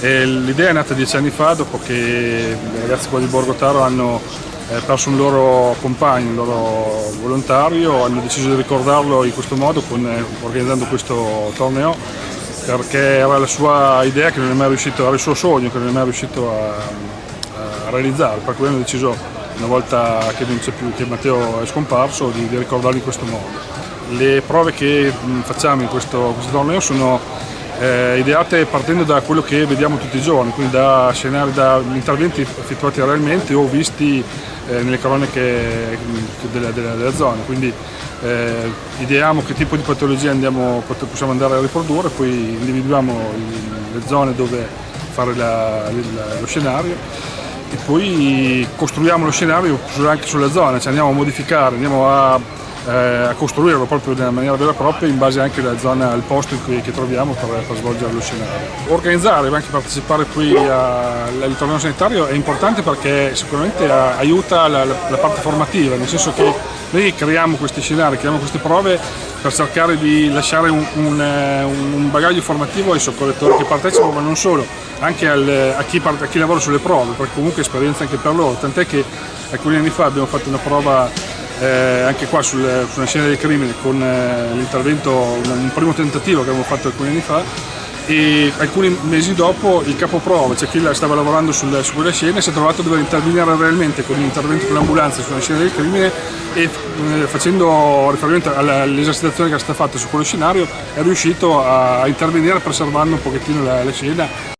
L'idea è nata dieci anni fa dopo che i ragazzi qua di Borgotaro hanno eh, perso un loro compagno, un loro volontario, hanno deciso di ricordarlo in questo modo con, eh, organizzando questo torneo perché era la sua idea che non è mai riuscito, era il suo sogno che non è mai riuscito a, a realizzare, per cui hanno deciso una volta che più, che Matteo è scomparso, di, di ricordarlo in questo modo. Le prove che facciamo in questo, questo torneo sono eh, ideate partendo da quello che vediamo tutti i giorni, quindi da scenari, da interventi effettuati realmente o visti eh, nelle cronache della, della, della zona. Quindi eh, ideiamo che tipo di patologie andiamo, possiamo andare a riprodurre, poi individuiamo le zone dove fare la, lo scenario e poi costruiamo lo scenario anche sulla zona, cioè andiamo a modificare, andiamo a eh, a costruirlo proprio in maniera vera e propria in base anche alla zona, al posto in cui, che troviamo per, per svolgere lo scenario. Organizzare e anche partecipare qui al torneo sanitario è importante perché sicuramente aiuta la, la, parte formativa, nel senso che noi creiamo questi scenari, creiamo queste prove per cercare di lasciare un, un, un bagaglio formativo ai soccorritori che partecipano, ma non solo, anche al, a, chi, a, chi, lavora sulle prove, perché comunque è esperienza anche per loro, tant'è che alcuni anni fa abbiamo fatto una prova eh, anche qua sul, sulla scena del crimine con eh, l'intervento, un, un, primo tentativo che abbiamo fatto alcuni anni fa e alcuni mesi dopo il capoprova, cioè chi stava lavorando sul, su quella scena, si è trovato a dover intervenire realmente con l'intervento con l'ambulanza sulla scena del crimine e eh, facendo riferimento all'esercitazione che è stata fatta su quello scenario è riuscito a, a intervenire preservando un pochettino la, la scena